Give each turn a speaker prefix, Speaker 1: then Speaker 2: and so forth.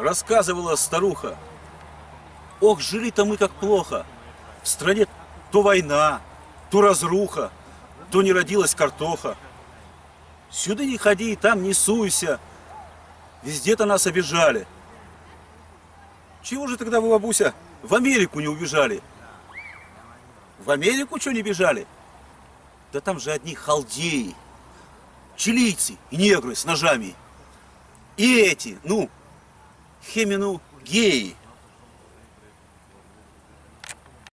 Speaker 1: Рассказывала старуха. Ох, жили-то мы как плохо. В стране то война, то разруха, то не родилась картоха. Сюда не ходи, там не суйся. Везде-то нас обижали. Чего же тогда вы, бабуся, в Америку не убежали? В Америку что не бежали? Да там же одни халдеи, чилийцы и негры с ножами. И эти, ну, хемину геи.